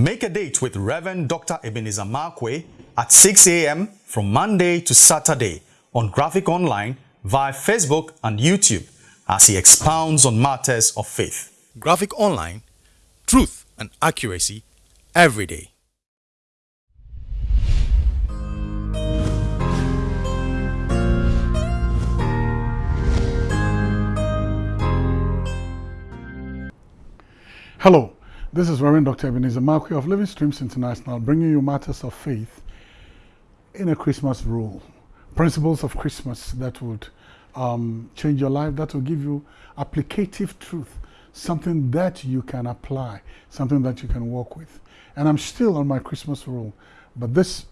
Make a date with Reverend Dr. Ebenezer Markwei at 6 a.m. from Monday to Saturday on Graphic Online via Facebook and YouTube as he expounds on matters of faith. Graphic Online, truth and accuracy every day. Hello, this is Reverend Dr. Ebenezer Markwei of Living Streams International bringing you matters of faith in a Christmas rule. Principles of Christmas that would um, change your life, that will give you applicative truth, something that you can apply, something that you can work with. And I'm still on my Christmas rule, but this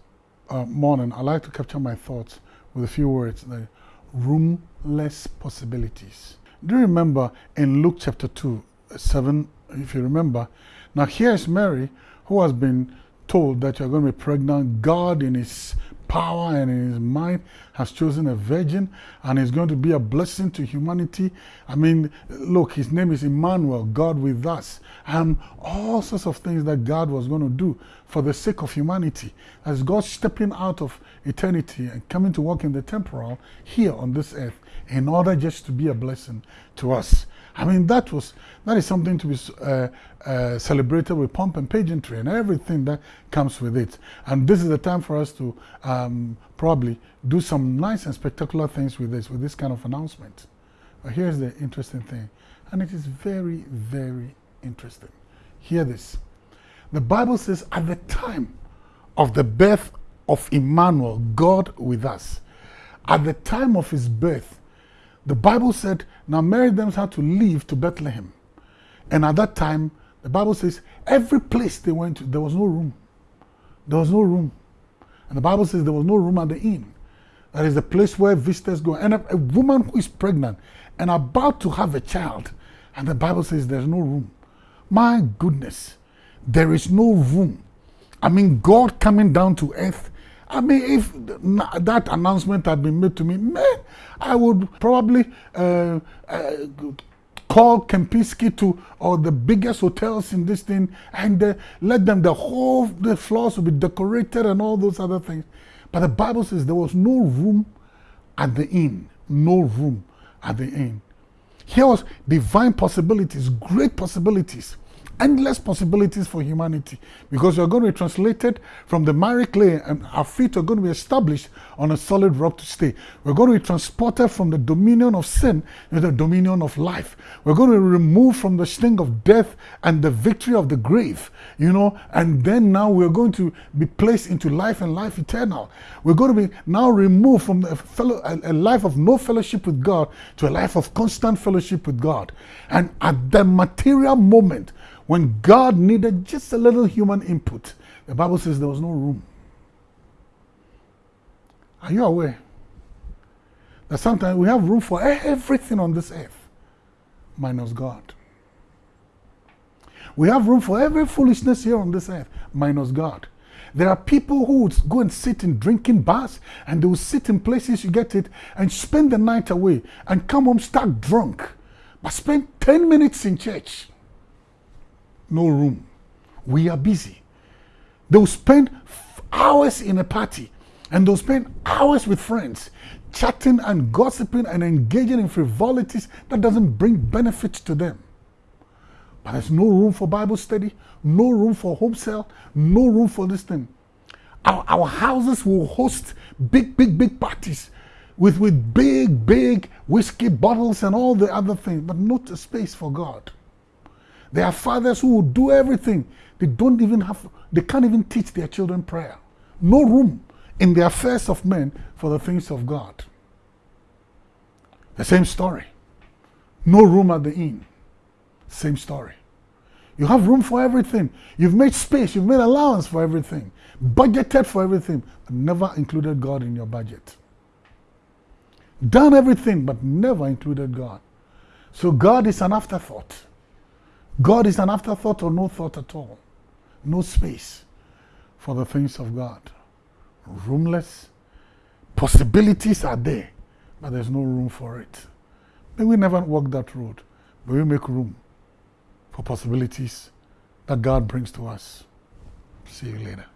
uh, morning I like to capture my thoughts with a few words, the roomless possibilities. Do you remember in Luke chapter 2, 7 if you remember. Now here's Mary who has been told that you're going to be pregnant. God in his power and in his mind has chosen a virgin and is going to be a blessing to humanity. I mean, look, his name is Emmanuel, God with us. And all sorts of things that God was going to do for the sake of humanity. As God stepping out of eternity and coming to work in the temporal here on this earth in order just to be a blessing to us. I mean, that was that is something to be uh, uh, celebrated with pomp and pageantry and everything that comes with it. And this is the time for us to um, probably do some nice and spectacular things with this, with this kind of announcement. But here's the interesting thing, and it is very, very interesting. Hear this. The Bible says, at the time of the birth of Emmanuel, God with us, at the time of his birth, the Bible said, now Mary them had to leave to Bethlehem. And at that time, the Bible says, every place they went to, there was no room. There was no room. And the Bible says there was no room at the inn. That is the place where visitors go. And a, a woman who is pregnant and about to have a child, and the Bible says there's no room. My goodness, there is no room. I mean, God coming down to earth I mean, if that announcement had been made to me, man, I would probably uh, uh, call Kempinski to or the biggest hotels in this thing and uh, let them, the whole, the floors will be decorated and all those other things. But the Bible says there was no room at the inn, no room at the inn. Here was divine possibilities, great possibilities endless possibilities for humanity because you're going to be translated from the miry clay and our feet are going to be established on a solid rock to stay. We're going to be transported from the dominion of sin to the dominion of life. We're going to be removed from the sting of death and the victory of the grave, you know, and then now we're going to be placed into life and life eternal. We're going to be now removed from a, fellow, a life of no fellowship with God to a life of constant fellowship with God. And at the material moment, when God needed just a little human input, the Bible says there was no room. Are you aware that sometimes we have room for everything on this earth minus God? We have room for every foolishness here on this earth minus God. There are people who would go and sit in drinking bars and they will sit in places, you get it, and spend the night away and come home stark drunk, but spend 10 minutes in church no room. We are busy. They'll spend hours in a party and they'll spend hours with friends chatting and gossiping and engaging in frivolities that doesn't bring benefit to them. But there's no room for Bible study, no room for home cell, no room for this thing. Our, our houses will host big, big, big parties with, with big, big whiskey bottles and all the other things, but not a space for God. There are fathers who will do everything. They don't even have, they can't even teach their children prayer. No room in the affairs of men for the things of God. The same story. No room at the inn. Same story. You have room for everything. You've made space, you've made allowance for everything, budgeted for everything, but never included God in your budget. Done everything, but never included God. So God is an afterthought. God is an afterthought or no thought at all. No space for the things of God. Roomless. Possibilities are there, but there's no room for it. May we never walk that road, but we make room for possibilities that God brings to us. See you later.